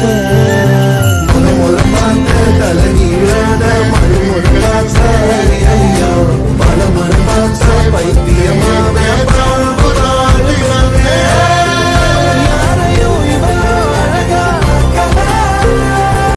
ஆசை தலை நீராத மழை முழுக்காச்ச பல மனமாச்ச பைத்தியமா